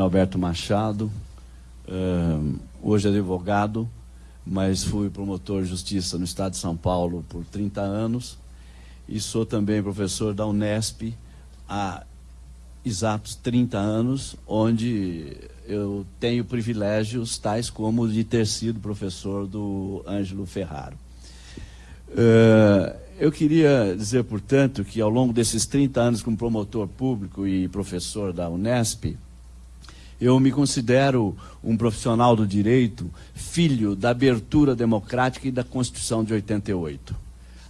Alberto Machado, uh, hoje advogado, mas fui promotor de justiça no estado de São Paulo por 30 anos e sou também professor da Unesp há exatos 30 anos, onde eu tenho privilégios tais como de ter sido professor do Ângelo Ferraro. Uh, eu queria dizer, portanto, que ao longo desses 30 anos como promotor público e professor da Unesp, eu me considero um profissional do direito, filho da abertura democrática e da Constituição de 88.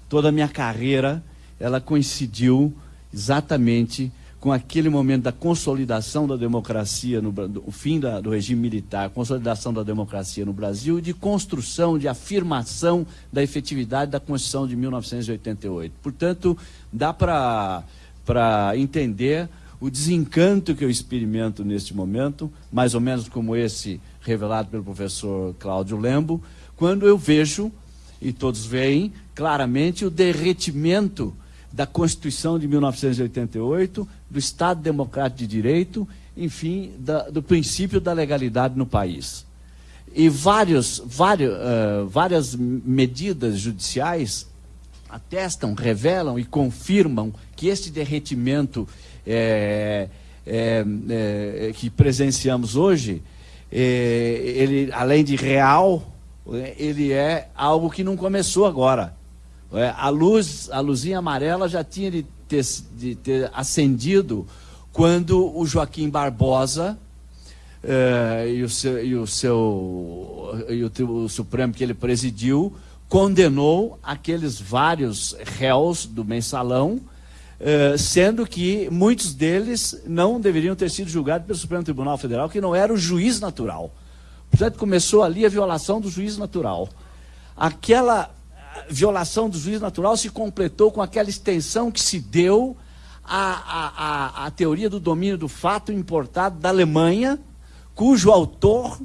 Toda a minha carreira, ela coincidiu exatamente com aquele momento da consolidação da democracia, no, o fim da, do regime militar, consolidação da democracia no Brasil e de construção, de afirmação da efetividade da Constituição de 1988. Portanto, dá para entender o desencanto que eu experimento neste momento, mais ou menos como esse revelado pelo professor Cláudio Lembo, quando eu vejo, e todos veem claramente, o derretimento da Constituição de 1988, do Estado Democrático de Direito, enfim, da, do princípio da legalidade no país. E vários, vários, uh, várias medidas judiciais atestam, revelam e confirmam que este derretimento é, é, é, que presenciamos hoje, é, ele, além de real, ele é algo que não começou agora. É, a luz, a luzinha amarela já tinha de ter, de ter acendido quando o Joaquim Barbosa é, e o seu, e o, seu e o, o Supremo que ele presidiu condenou aqueles vários réus do mensalão eh, sendo que muitos deles não deveriam ter sido julgados pelo Supremo Tribunal Federal, que não era o juiz natural. Portanto, começou ali a violação do juiz natural. Aquela violação do juiz natural se completou com aquela extensão que se deu à, à, à, à teoria do domínio do fato importado da Alemanha, cujo autor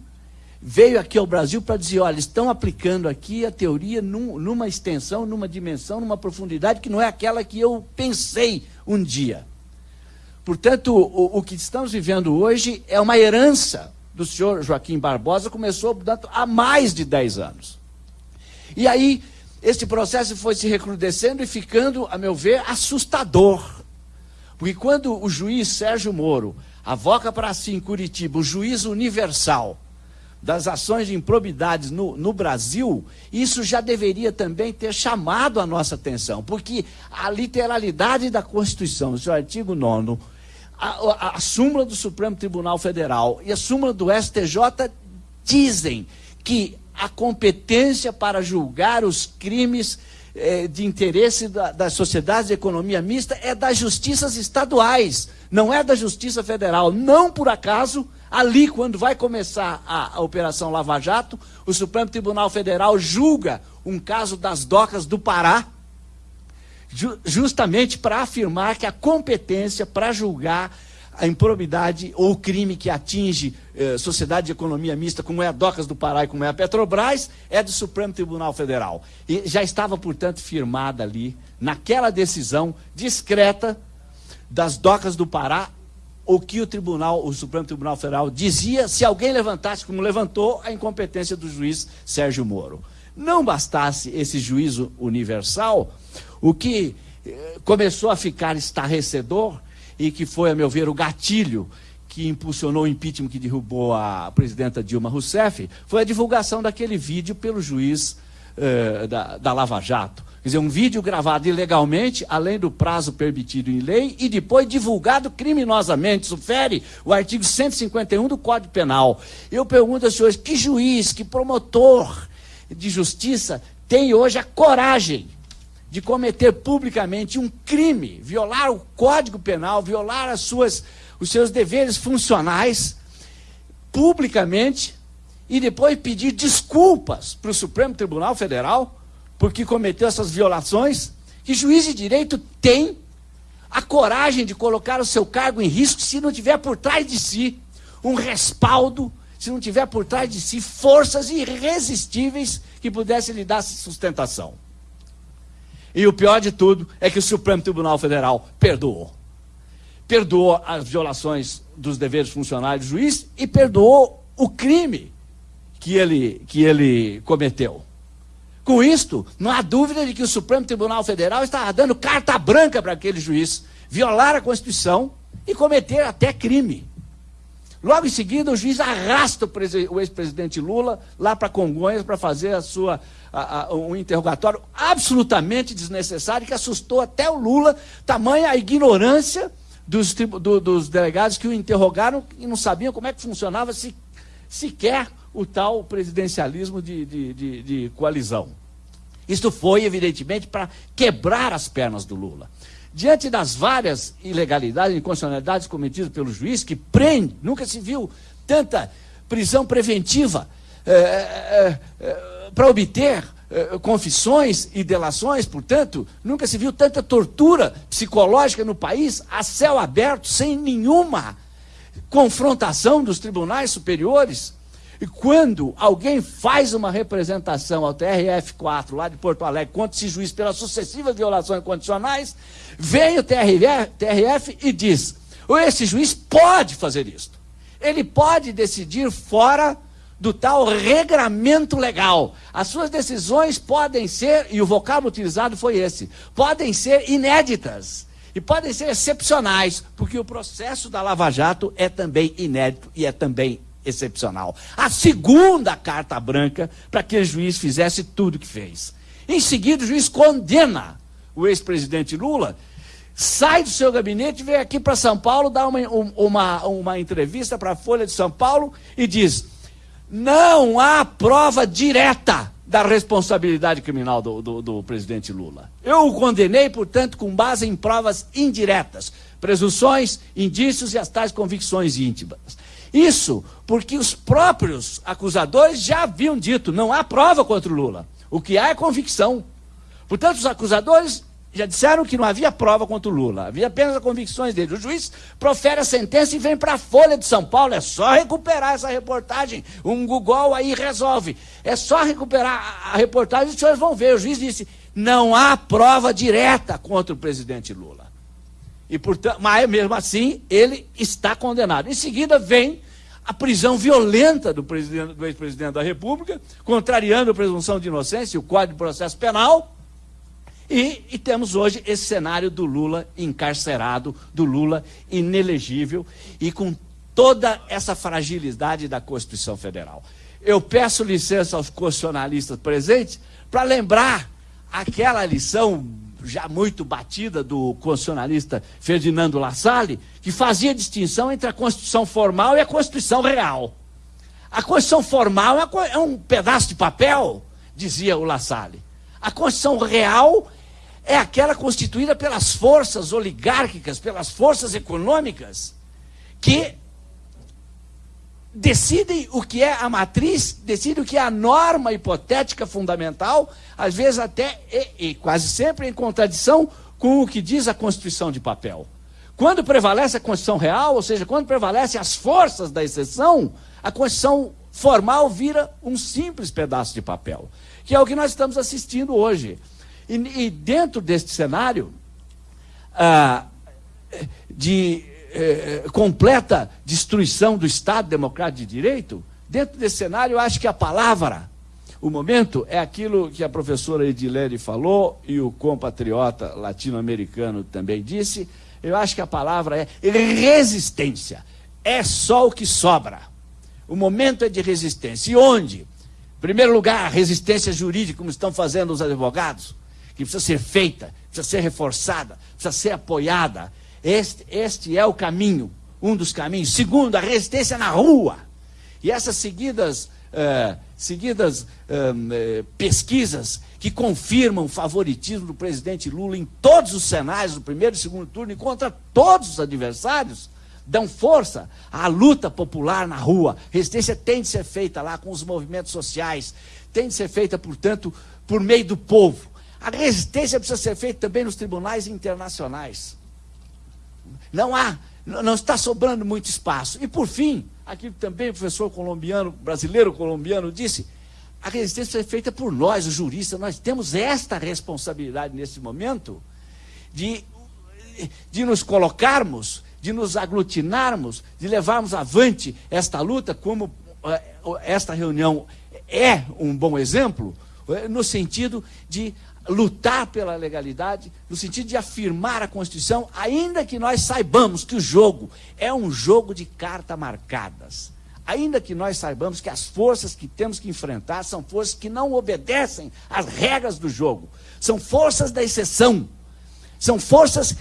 veio aqui ao Brasil para dizer, olha, estão aplicando aqui a teoria num, numa extensão, numa dimensão, numa profundidade que não é aquela que eu pensei um dia. Portanto, o, o que estamos vivendo hoje é uma herança do senhor Joaquim Barbosa, começou, portanto, há mais de 10 anos. E aí, este processo foi se recrudescendo e ficando, a meu ver, assustador. Porque quando o juiz Sérgio Moro avoca para si em Curitiba o juiz universal, das ações de improbidades no, no, Brasil, isso já deveria também ter chamado a nossa atenção, porque a literalidade da Constituição, seu artigo 9, a, a, a súmula do Supremo Tribunal Federal e a súmula do STJ dizem que a competência para julgar os crimes eh, de interesse da, das sociedades de economia mista é das justiças estaduais, não é da Justiça Federal. Não por acaso Ali, quando vai começar a, a, Operação Lava Jato, o Supremo Tribunal Federal julga um caso das docas do Pará, ju, justamente para afirmar que a competência para julgar a improbidade ou o crime que atinge eh, sociedade de economia mista, como é a Docas do Pará e como é a Petrobras, é do Supremo Tribunal Federal. E já estava, portanto, firmada ali, naquela decisão discreta das Docas do Pará, o que o Tribunal, o Supremo Tribunal Federal dizia se alguém levantasse, como levantou, a incompetência do juiz Sérgio Moro. Não bastasse esse juízo universal, o que eh, começou a ficar estarrecedor e que foi, a meu ver, o gatilho que impulsionou o impeachment que derrubou a presidenta Dilma Rousseff, foi a divulgação daquele vídeo pelo juiz eh, da, da Lava Jato. Quer dizer, um vídeo gravado ilegalmente, além do prazo permitido em lei, e depois divulgado criminosamente. Isso o artigo 151 do Código Penal. Eu pergunto aos senhores, que juiz, que promotor de justiça tem hoje a coragem de cometer publicamente um crime, violar o Código Penal, violar as suas, os seus deveres funcionais, publicamente, e depois pedir desculpas para o Supremo Tribunal Federal? porque cometeu essas violações, que juiz de direito tem a coragem de colocar o seu cargo em risco se não tiver por trás de si um respaldo, se não tiver por trás de si forças irresistíveis que pudessem lhe dar sustentação. E o pior de tudo é que o Supremo Tribunal Federal perdoou. Perdoou as violações dos deveres funcionais do juiz e perdoou o crime que ele, que ele cometeu. Com isto, não há dúvida de que o Supremo Tribunal Federal estava dando carta branca para aquele juiz violar a Constituição e cometer até crime. Logo em seguida, o juiz arrasta o ex-presidente Lula lá para Congonhas para fazer a sua, a, a, um interrogatório absolutamente desnecessário que assustou até o Lula, tamanha a ignorância dos, do, dos delegados que o interrogaram e não sabiam como é que funcionava se, sequer o tal presidencialismo de, de, de, de coalizão. Isso foi, evidentemente, para quebrar as pernas do Lula. Diante das várias ilegalidades e inconstitucionalidades cometidas pelo juiz, que prende, nunca se viu tanta prisão preventiva é, é, é, para obter confissões e delações, portanto, nunca se viu tanta tortura psicológica no país a céu aberto, sem nenhuma confrontação dos tribunais superiores. E quando alguém faz uma representação ao TRF4 lá de Porto Alegre contra esse juiz pelas sucessivas violações condicionais, vem o TRF, TRF e diz: esse juiz pode fazer isso. Ele pode decidir fora do tal regramento legal. As suas decisões podem ser, e o vocábulo utilizado foi esse, podem ser inéditas. E podem ser excepcionais, porque o processo da Lava Jato é também inédito e é também excepcional. A segunda carta branca para que o juiz fizesse tudo o que fez. Em seguida, o juiz condena o ex-presidente Lula, sai do seu gabinete, vem aqui para São Paulo, dá uma, uma, uma entrevista para a Folha de São Paulo e diz: não há prova direta da responsabilidade criminal do, do, do, presidente Lula. Eu o condenei, portanto, com base em provas indiretas, presunções, indícios e as tais convicções íntimas. Isso porque os próprios acusadores já haviam dito: não há prova contra o Lula. O que há é convicção. Portanto, os acusadores já disseram que não havia prova contra o Lula, havia apenas as convicções dele. O juiz profere a sentença e vem para a Folha de São Paulo. É só recuperar essa reportagem. Um Google aí resolve. É só recuperar a reportagem e os senhores vão ver. O juiz disse: não há prova direta contra o presidente Lula. E portanto, mas mesmo assim, ele está condenado. Em seguida vem a prisão violenta do, do ex-presidente da República, contrariando a presunção de inocência e o Código de Processo Penal. E, e, temos hoje esse cenário do Lula encarcerado, do Lula inelegível e com toda essa fragilidade da Constituição Federal. Eu peço licença aos constitucionalistas presentes para lembrar aquela lição já muito batida do constitucionalista Ferdinando Lassalle, que fazia distinção entre a Constituição formal e a Constituição real. A Constituição formal é, é um pedaço de papel, dizia o Lassalle. A Constituição real é aquela constituída pelas forças oligárquicas, pelas forças econômicas, que decidem o que é a matriz, decidem o que é a norma hipotética fundamental, às vezes até e, e, quase sempre em contradição com o que diz a Constituição de papel. Quando prevalece a Constituição real, ou seja, quando prevalecem as forças da exceção, a Constituição formal vira um simples pedaço de papel, que é o que nós estamos assistindo hoje. E, e dentro deste cenário ah, de eh, completa destruição do Estado democrático de direito, dentro desse cenário, eu acho que a palavra, o momento, é aquilo que a professora Edilene falou e o compatriota latino-americano também disse. Eu acho que a palavra é resistência. É só o que sobra. O momento é de resistência. E onde? Em primeiro lugar, resistência jurídica, como estão fazendo os advogados, que precisa ser feita, precisa ser reforçada, precisa ser apoiada. Este, este é o caminho, um dos caminhos. Segundo, a resistência na rua. E essas seguidas, uh, seguidas uh, pesquisas que confirmam o favoritismo do presidente Lula em todos os cenários, do primeiro e segundo turno, e contra todos os adversários, dão força à luta popular na rua. Resistência tem de ser feita lá com os movimentos sociais, tem de ser feita, portanto, por meio do povo. A resistência precisa ser feita também nos tribunais internacionais. Não há, não está sobrando muito espaço. E por fim, que também o professor colombiano, brasileiro colombiano, disse, a resistência é feita por nós, os juristas, nós temos esta responsabilidade nesse momento de, de nos colocarmos de nos aglutinarmos, de levarmos avante esta luta, como eh, esta reunião é um bom exemplo, eh, no sentido de lutar pela legalidade, no sentido de afirmar a Constituição, ainda que nós saibamos que o jogo é um jogo de cartas marcadas. Ainda que nós saibamos que as forças que temos que enfrentar são forças que não obedecem às regras do jogo, são forças da exceção, são forças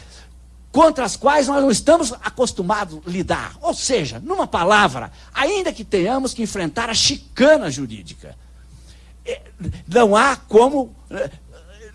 contra as quais nós não estamos acostumados a lidar. Ou seja, numa palavra, ainda que tenhamos que enfrentar a chicana jurídica, é, não há como é,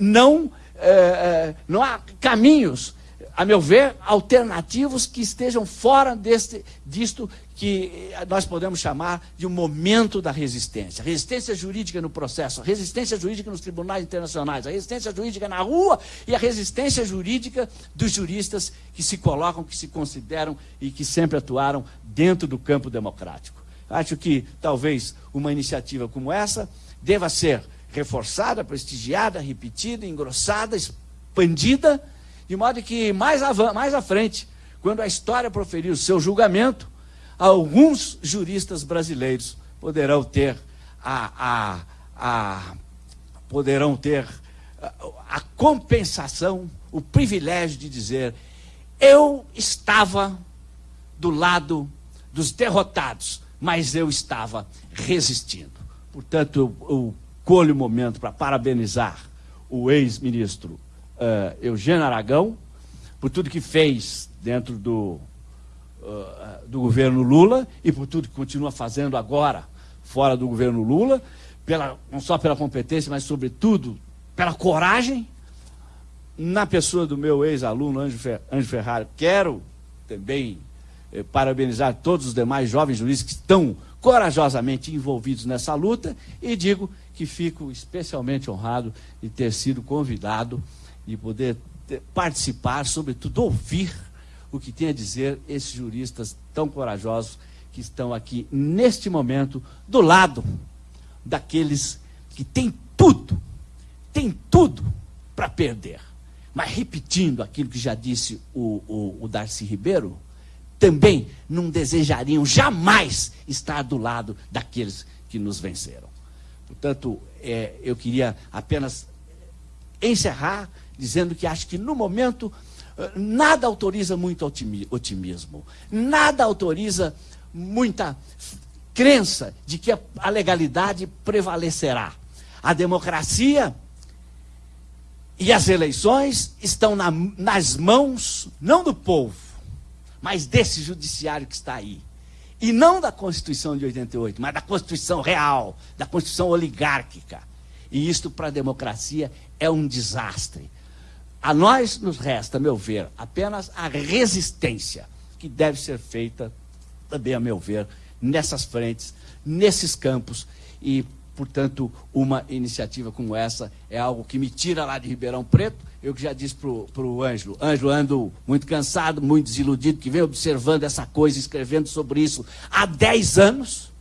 não, é, não há caminhos, a meu ver, alternativos que estejam fora deste, disto que nós podemos chamar de um momento da resistência. Resistência jurídica no processo, resistência jurídica nos tribunais internacionais, a resistência jurídica na rua e a resistência jurídica dos juristas que se colocam, que se consideram e que sempre atuaram dentro do campo democrático. Acho que talvez uma iniciativa como essa deva ser reforçada, prestigiada, repetida, engrossada, expandida, de modo que mais, mais à frente, quando a história proferir o seu julgamento, alguns juristas brasileiros poderão ter a, a, a poderão ter a, a compensação, o privilégio de dizer eu estava do lado dos derrotados, mas eu estava resistindo. Portanto, eu colho o momento para parabenizar o ex-ministro uh, Eugênio Aragão por tudo que fez dentro do uh, do governo Lula e por tudo que continua fazendo agora fora do governo Lula, pela, não só pela competência, mas sobretudo pela coragem, na pessoa do meu ex-aluno Anjo, Fer, Anjo Ferrari. Quero também eh, parabenizar todos os demais jovens juízes que estão corajosamente envolvidos nessa luta e digo que fico especialmente honrado de ter sido convidado e poder ter, participar, sobretudo ouvir o que tem a dizer esses juristas tão corajosos que estão aqui neste momento do lado daqueles que têm tudo, têm tudo para perder. Mas repetindo aquilo que já disse o, o, o Darcy Ribeiro, também não desejariam jamais estar do lado daqueles que nos venceram. Portanto, é, eu queria apenas encerrar dizendo que acho que no momento Nada autoriza muito otimismo. Nada autoriza muita crença de que a legalidade prevalecerá. A democracia e as eleições estão na, nas mãos, não do povo, mas desse judiciário que está aí. E não da Constituição de 88, mas da Constituição real, da Constituição oligárquica. E isto para a democracia é um desastre. A nós nos resta, a meu ver, apenas a resistência que deve ser feita, também a meu ver, nessas frentes, nesses campos e, portanto, uma iniciativa como essa é algo que me tira lá de Ribeirão Preto. Eu que já disse para o Ângelo, Ângelo, ando muito cansado, muito desiludido, que vem observando essa coisa, escrevendo sobre isso há 10 anos.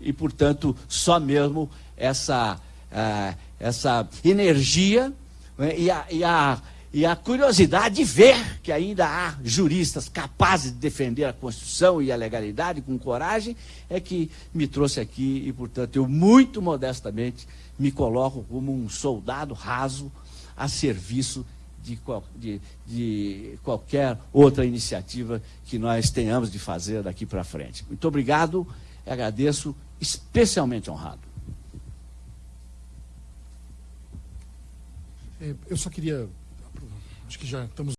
E, portanto, só mesmo essa, uh, essa energia né, e a, e a, e a curiosidade de ver que ainda há juristas capazes de defender a Constituição e a legalidade com coragem, é que me trouxe aqui e, portanto, eu muito modestamente me coloco como um soldado raso a serviço de, de, de qualquer outra iniciativa que nós tenhamos de fazer daqui para frente. Muito obrigado, agradeço, especialmente honrado. É, eu só queria. Acho que já estamos.